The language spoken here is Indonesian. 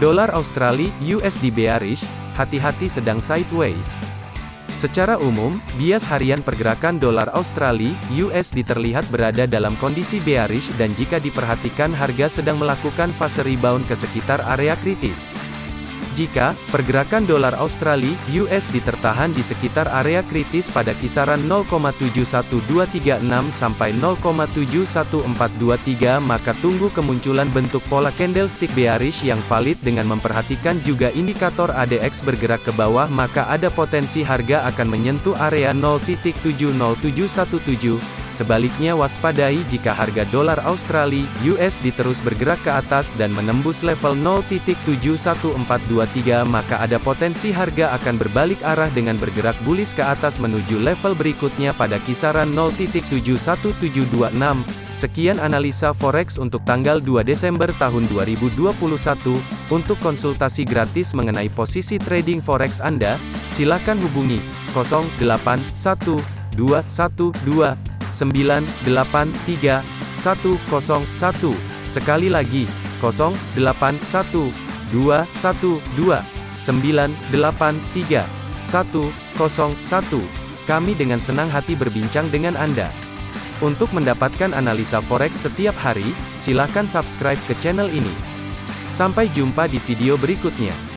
Dolar Australia USD bearish, hati-hati sedang sideways. Secara umum, bias harian pergerakan dolar Australia USD terlihat berada dalam kondisi bearish dan jika diperhatikan harga sedang melakukan fase rebound ke sekitar area kritis. Jika pergerakan dolar Australia (USD) tertahan di sekitar area kritis pada kisaran 0,71236 sampai 0,71423 maka tunggu kemunculan bentuk pola candlestick bearish yang valid dengan memperhatikan juga indikator ADX bergerak ke bawah maka ada potensi harga akan menyentuh area 0.70717 Sebaliknya waspadai jika harga dolar Australia (USD) terus bergerak ke atas dan menembus level 0.71423 maka ada potensi harga akan berbalik arah dengan bergerak bullish ke atas menuju level berikutnya pada kisaran 0.71726. Sekian analisa forex untuk tanggal 2 Desember tahun 2021. Untuk konsultasi gratis mengenai posisi trading forex Anda, silakan hubungi 081212 983 101. Sekali lagi, 081 212 983 101. Kami dengan senang hati berbincang dengan Anda. Untuk mendapatkan analisa forex setiap hari, silakan subscribe ke channel ini. Sampai jumpa di video berikutnya.